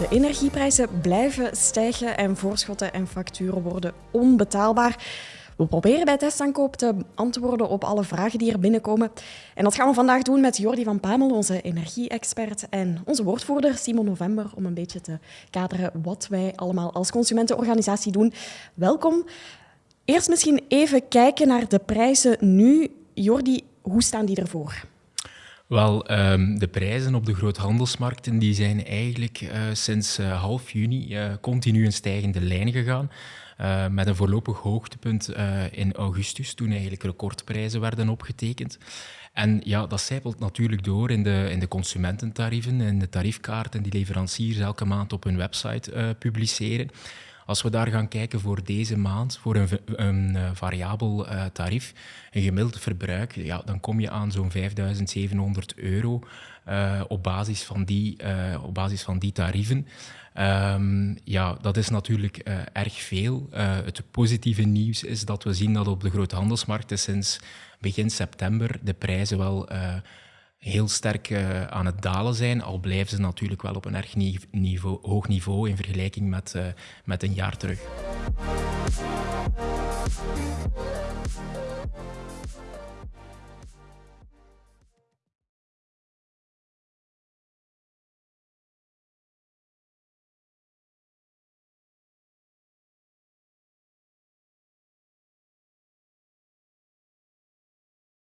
De energieprijzen blijven stijgen en voorschotten en facturen worden onbetaalbaar. We proberen bij Testaankoop te antwoorden op alle vragen die er binnenkomen. En dat gaan we vandaag doen met Jordi van Pamel, onze energie-expert, en onze woordvoerder Simon November, om een beetje te kaderen wat wij allemaal als consumentenorganisatie doen. Welkom. Eerst misschien even kijken naar de prijzen nu. Jordi, hoe staan die ervoor? Wel, um, de prijzen op de groothandelsmarkten die zijn eigenlijk uh, sinds uh, half juni uh, continu een stijgende lijn gegaan. met een voorlopig hoogtepunt in augustus, toen eigenlijk recordprijzen werden opgetekend. En ja, dat zijpelt natuurlijk door in de, in de consumententarieven, in de tariefkaarten die leveranciers elke maand op hun website publiceren. Als we daar gaan kijken voor deze maand, voor een, uh, variabel uh, tarief, een gemiddeld verbruik, ja, dan kom je aan zo'n 5700 euro uh, op, basis van die, op basis van die tarieven. Um, ja, dat is natuurlijk erg veel. het positieve nieuws is dat we zien dat op de groothandelsmarkten sinds begin september de prijzen wel heel sterk uh, aan het dalen zijn, al blijven ze natuurlijk wel op een erg niveau, hoog niveau in vergelijking met, uh, met een jaar terug.